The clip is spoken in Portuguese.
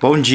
Bom dia.